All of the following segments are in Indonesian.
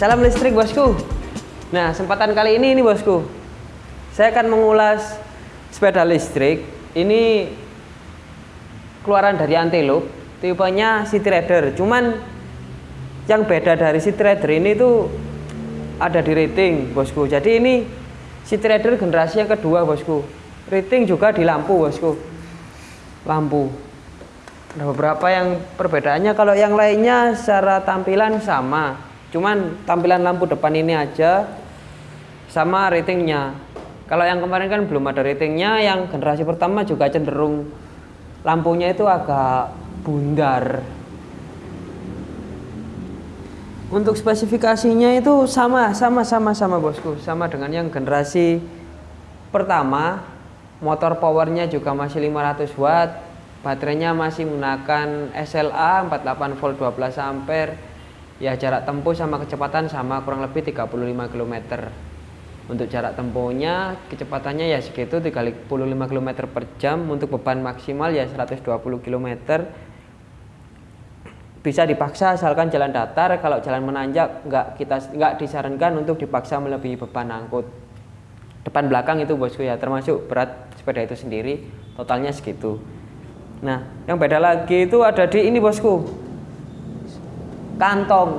Salam listrik bosku. Nah, kesempatan kali ini ini bosku. Saya akan mengulas sepeda listrik. Ini keluaran dari Antelope, tipenya City Rider. Cuman yang beda dari City Rider ini tuh ada di rating, bosku. Jadi ini City Rider generasi yang kedua, bosku. Rating juga di lampu, bosku. Lampu ada beberapa yang perbedaannya kalau yang lainnya secara tampilan sama cuman tampilan lampu depan ini aja sama ratingnya. Kalau yang kemarin kan belum ada ratingnya yang generasi pertama juga cenderung lampunya itu agak bundar. Untuk spesifikasinya itu sama sama sama sama bosku. Sama dengan yang generasi pertama motor powernya juga masih 500 watt baterainya masih menggunakan SLA 48 volt 12 ampere ya jarak tempuh sama kecepatan sama kurang lebih 35 km untuk jarak tempuhnya kecepatannya ya segitu 35 km per jam. Untuk beban maksimal ya 120 km bisa dipaksa asalkan jalan datar. Kalau jalan menanjak nggak kita nggak disarankan untuk dipaksa melebihi beban angkut. Depan belakang itu bosku ya termasuk berat sepeda itu sendiri. Totalnya segitu. Nah, yang beda lagi itu ada di ini bosku. Kantong.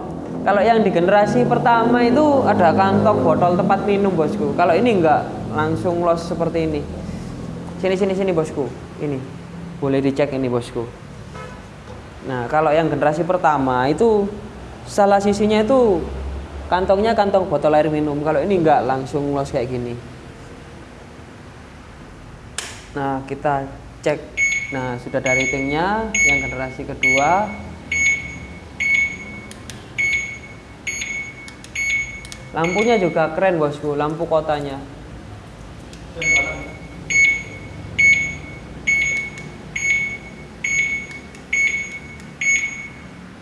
Kalau yang di generasi pertama itu ada kantong botol tempat minum bosku. Kalau ini enggak langsung los seperti ini. Sini sini sini bosku. Ini. Boleh dicek ini bosku. Nah, kalau yang generasi pertama itu salah sisinya itu kantongnya kantong botol air minum. Kalau ini enggak langsung los kayak gini. Nah, kita cek Nah, sudah ada ratingnya yang generasi kedua. Lampunya juga keren bosku, lampu kotanya.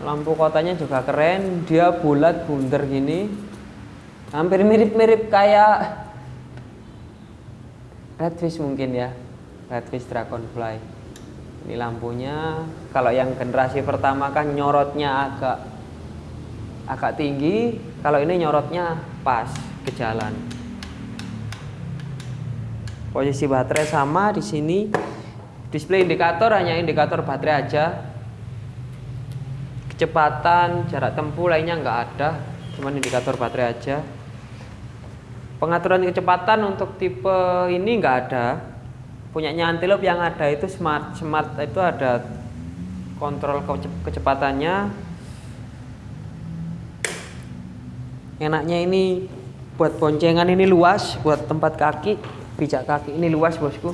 Lampu kotanya juga keren, dia bulat bundar gini. Hampir mirip-mirip kayak Redfish mungkin ya. Redfish Dragonfly ini lampunya kalau yang generasi pertama kan nyorotnya agak agak tinggi kalau ini nyorotnya pas ke jalan. Posisi baterai sama di sini display indikator hanya indikator baterai aja. Kecepatan jarak tempuh lainnya nggak ada cuman indikator baterai aja. Pengaturan kecepatan untuk tipe ini nggak ada. Punyanya antelope yang ada itu smart smart itu ada kontrol kecepatannya enaknya ini buat boncengan ini luas buat tempat kaki pijak kaki ini luas bosku.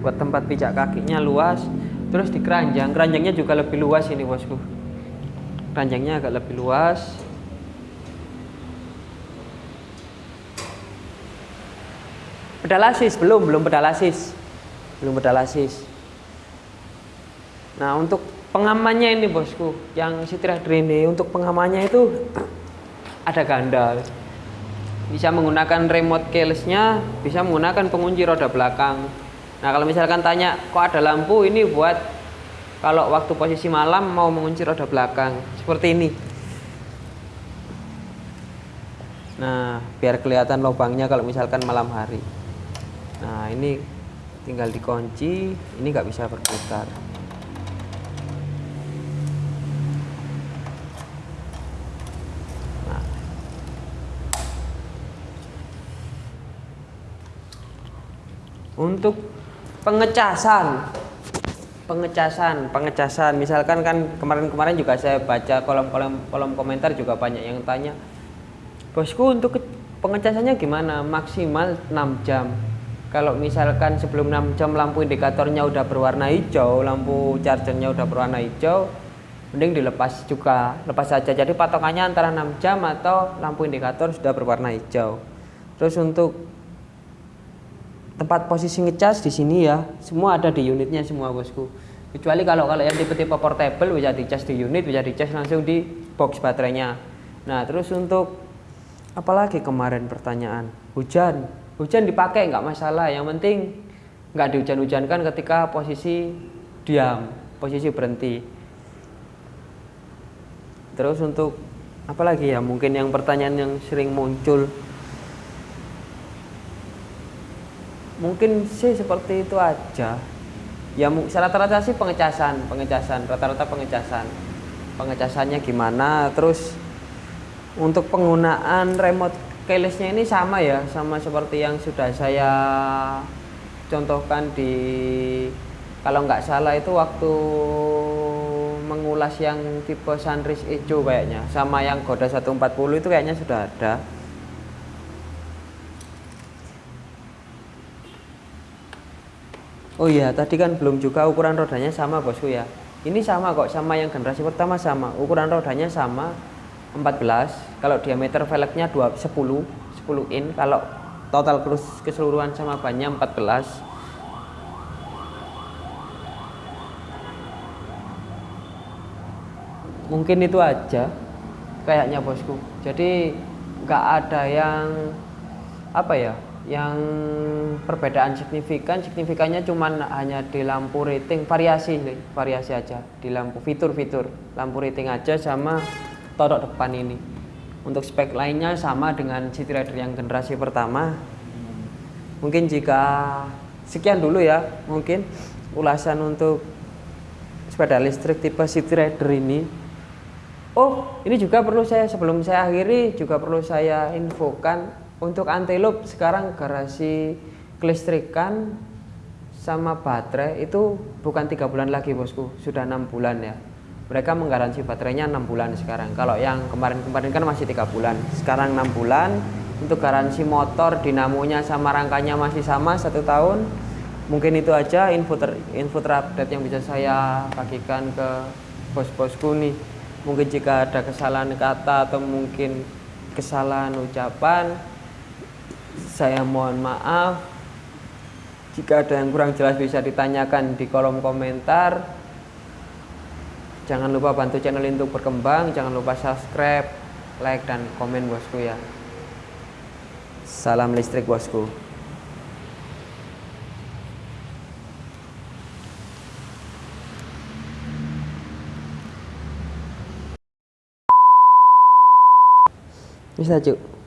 Buat tempat pijak kakinya luas terus di keranjang. Keranjangnya juga lebih luas ini bosku. Keranjangnya agak lebih luas. Pedalasis belum belum pedalasis. Belum pedalasis. Nah untuk pengamannya ini bosku yang Citra ini untuk pengamannya itu ada ganda bisa menggunakan remote keylessnya bisa menggunakan pengunci roda belakang. Nah kalau misalkan tanya kok ada lampu ini buat kalau waktu posisi malam mau mengunci roda belakang? Seperti ini. Nah biar kelihatan lubangnya kalau misalkan malam hari. Nah ini tinggal dikunci ini nggak bisa berputar untuk pengecasan. Pengecasan pengecasan. Misalkan kan kemarin-kemarin juga saya baca kolom-kolom kolom komentar juga banyak yang tanya bosku untuk pengecasannya gimana? Maksimal 6 jam. Kalau misalkan sebelum 6 jam lampu indikatornya udah berwarna hijau lampu chargernya udah berwarna hijau mending dilepas juga. Lepas saja. Jadi patokannya antara 6 jam atau lampu indikator sudah berwarna hijau. Terus untuk tempat posisi ngecas di sini ya. Semua ada di unitnya semua bosku. Kecuali kalau kalau yang tipe-tipe portable bisa dicas di unit bisa dicas langsung di box baterainya. Nah terus untuk apalagi kemarin pertanyaan hujan. Hujan dipakai nggak masalah. Yang penting nggak dihujan-hujankan ketika posisi diam posisi berhenti. Terus untuk apalagi ya mungkin yang pertanyaan yang sering muncul mungkin sih seperti itu aja. Ya rata-rata sih pengecasan pengecasan rata-rata pengecasan. Pengecasannya gimana terus untuk penggunaan remote keylessnya ini sama ya sama seperti yang sudah saya contohkan di kalau nggak salah itu waktu mengulas yang tipe sunrise hijau kayaknya sama yang Goda 140 itu kayaknya sudah ada Oh iya, tadi kan belum juga ukuran rodanya sama bosku ya. Ini sama kok, sama yang generasi pertama sama. Ukuran rodanya sama 14. Kalau diameter velgnya 2 10, 10 in. Kalau total keseluruhan sama bannya 14. Mungkin itu aja kayaknya bosku. Jadi nggak ada yang apa ya yang perbedaan signifikan signifikannya cuman hanya di lampu rating variasi variasi aja di lampu fitur-fitur. Lampu rating aja sama torok depan ini. Untuk spek lainnya sama dengan City Rider yang generasi pertama. Mungkin jika sekian dulu ya mungkin ulasan untuk sepeda listrik tipe City Rider ini. Oh ini juga perlu saya sebelum saya akhiri juga perlu saya infokan untuk antelope sekarang garasi kelistrikan sama baterai itu bukan tiga bulan lagi bosku. Sudah enam bulan ya. Mereka menggaransi baterainya enam bulan sekarang. Kalau yang kemarin-kemarin kan masih tiga bulan. Sekarang enam bulan untuk garansi motor dinamonya sama rangkanya masih sama satu tahun mungkin itu aja info ter, info terupdate yang bisa saya bagikan ke bos-bosku nih. Mungkin jika ada kesalahan kata atau mungkin kesalahan ucapan saya mohon maaf. Jika ada yang kurang jelas bisa ditanyakan di kolom komentar. Jangan lupa bantu channel ini untuk berkembang. Jangan lupa subscribe like dan komen bosku ya. Salam listrik bosku. Bisa cuk